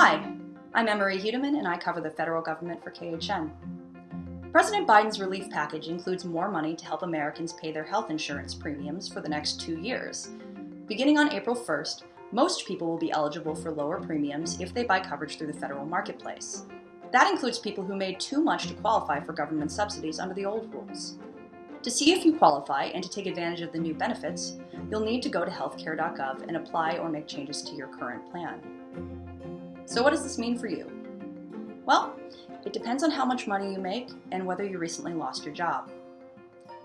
Hi, I'm Emmarie Huetteman and I cover the federal government for KHN. President Biden's relief package includes more money to help Americans pay their health insurance premiums for the next two years. Beginning on April 1st, most people will be eligible for lower premiums if they buy coverage through the federal marketplace. That includes people who made too much to qualify for government subsidies under the old rules. To see if you qualify and to take advantage of the new benefits, you'll need to go to healthcare.gov and apply or make changes to your current plan. So what does this mean for you? Well, it depends on how much money you make and whether you recently lost your job.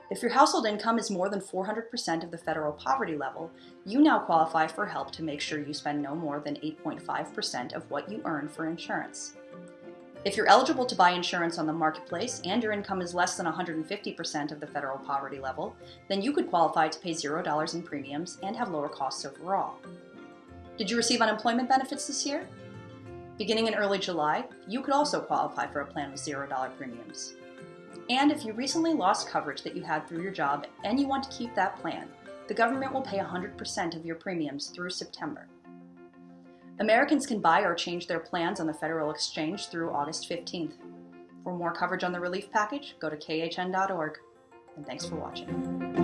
If your household income is more than 400% of the federal poverty level, you now qualify for help to make sure you spend no more than 8.5% of what you earn for insurance. If you're eligible to buy insurance on the marketplace and your income is less than 150% of the federal poverty level, then you could qualify to pay $0 in premiums and have lower costs overall. Did you receive unemployment benefits this year? Beginning in early July, you could also qualify for a plan with $0 premiums. And if you recently lost coverage that you had through your job and you want to keep that plan, the government will pay 100% of your premiums through September. Americans can buy or change their plans on the Federal Exchange through August 15th. For more coverage on the relief package, go to khn.org. And thanks for watching.